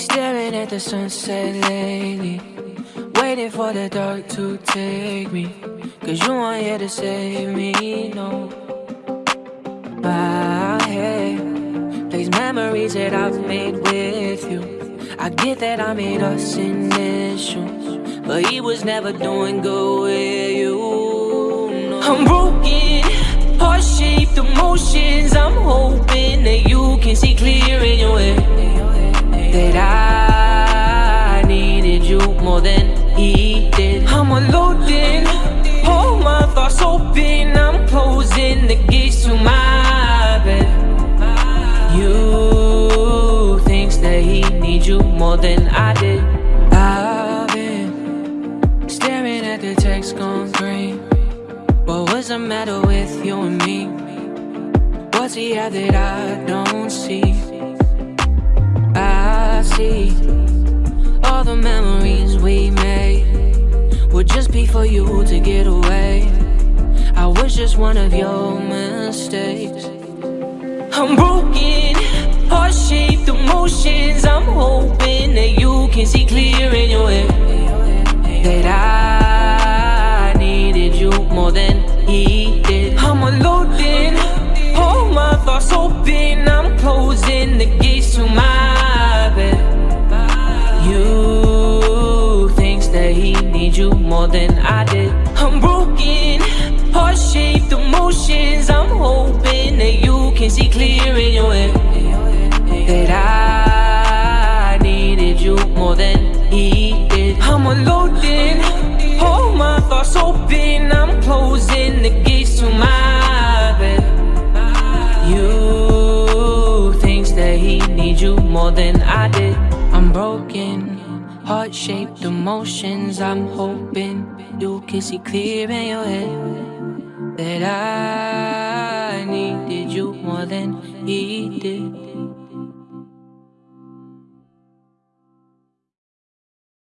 Staring at the sunset lately. Waiting for the dark to take me. Cause you aren't here to save me, no. My head plays memories that I've made with you I get that I made us initial But he was never doing good with you no. I'm broken, heart-shaped emotions I'm hoping he did. I'm unloading, all my thoughts open I'm closing the gates to my bed. You thinks that he needs you more than I did. I've been staring at the text gone green. What was the matter with you and me? What's he have that I don't see? I see all the memories we made Would just be for you to get away. I was just one of your mistakes. I'm broken, heart-shaped emotions. I'm hoping that you can see clear than I did. I'm broken, heart-shaped emotions. I'm hoping that you can see clear in your head That I needed you more than he did. I'm unloading, all my thoughts open. I'm closing the gates to my bed. You thinks that he needs you more than I did. I'm broken, heart-shaped emotions I'm hoping you can see clear in your head That I needed you more than he did